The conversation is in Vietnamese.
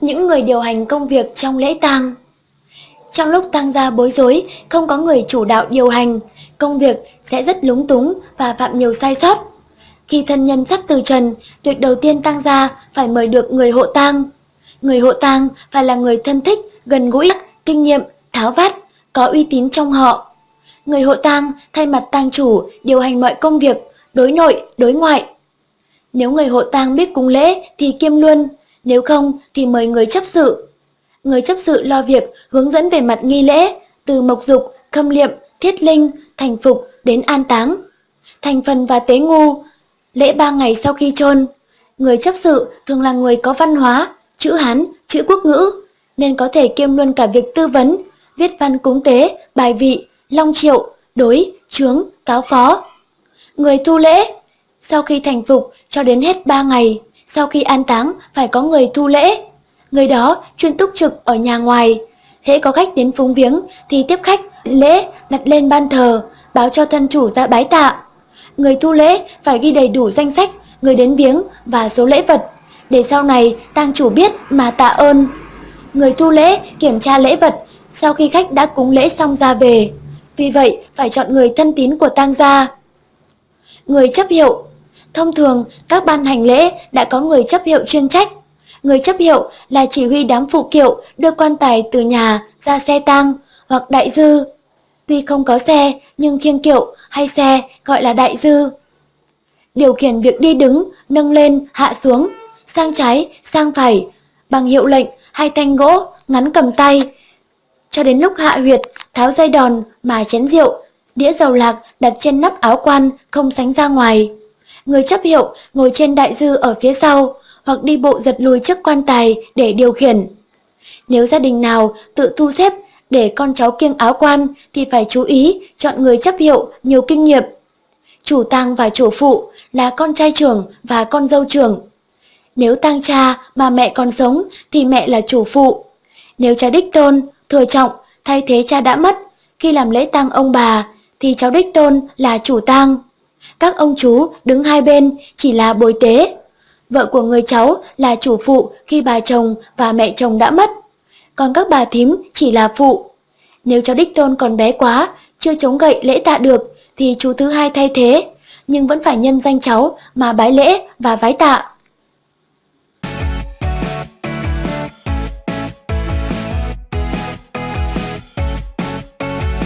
những người điều hành công việc trong lễ tang. Trong lúc tang gia bối rối, không có người chủ đạo điều hành, công việc sẽ rất lúng túng và phạm nhiều sai sót. Khi thân nhân sắp từ trần, việc đầu tiên tang gia phải mời được người hộ tang. Người hộ tang phải là người thân thích, gần gũi, kinh nghiệm, tháo vát, có uy tín trong họ. Người hộ tang thay mặt tang chủ điều hành mọi công việc, đối nội, đối ngoại. Nếu người hộ tang biết cúng lễ thì kiêm luôn, nếu không thì mời người chấp sự. Người chấp sự lo việc hướng dẫn về mặt nghi lễ, từ mộc dục, khâm liệm, thiết linh, thành phục đến an táng. Thành phần và tế ngu, lễ ba ngày sau khi chôn Người chấp sự thường là người có văn hóa, chữ Hán, chữ quốc ngữ, nên có thể kiêm luôn cả việc tư vấn, viết văn cúng tế, bài vị, long triệu, đối, chướng, cáo phó. Người thu lễ, sau khi thành phục cho đến hết 3 ngày, sau khi an táng phải có người thu lễ. Người đó chuyên túc trực ở nhà ngoài. Hễ có khách đến phúng viếng thì tiếp khách, lễ đặt lên ban thờ, báo cho thân chủ ra bái tạ. Người thu lễ phải ghi đầy đủ danh sách người đến viếng và số lễ vật, để sau này tang chủ biết mà tạ ơn. Người thu lễ kiểm tra lễ vật sau khi khách đã cúng lễ xong ra về. Vì vậy, phải chọn người thân tín của tang gia. Người chấp hiệu Thông thường, các ban hành lễ đã có người chấp hiệu chuyên trách. Người chấp hiệu là chỉ huy đám phụ kiệu đưa quan tài từ nhà ra xe tang hoặc đại dư. Tuy không có xe, nhưng khiêng kiệu hay xe gọi là đại dư. Điều khiển việc đi đứng, nâng lên, hạ xuống, sang trái, sang phải, bằng hiệu lệnh hay thanh gỗ, ngắn cầm tay. Cho đến lúc hạ huyệt, tháo dây đòn, mà chén rượu, đĩa dầu lạc đặt trên nắp áo quan, không sánh ra ngoài. Người chấp hiệu ngồi trên đại dư ở phía sau, hoặc đi bộ giật lùi trước quan tài để điều khiển. Nếu gia đình nào tự thu xếp để con cháu kiêng áo quan thì phải chú ý chọn người chấp hiệu nhiều kinh nghiệm. Chủ tang và chủ phụ là con trai trưởng và con dâu trưởng. Nếu tang cha mà mẹ còn sống thì mẹ là chủ phụ. Nếu cha đích tôn, thừa trọng, thay thế cha đã mất, khi làm lễ tang ông bà thì cháu đích tôn là chủ tang. Các ông chú đứng hai bên chỉ là bồi tế. Vợ của người cháu là chủ phụ khi bà chồng và mẹ chồng đã mất. Còn các bà thím chỉ là phụ. Nếu cháu đích tôn còn bé quá, chưa chống gậy lễ tạ được, thì chú thứ hai thay thế, nhưng vẫn phải nhân danh cháu mà bái lễ và vái tạ.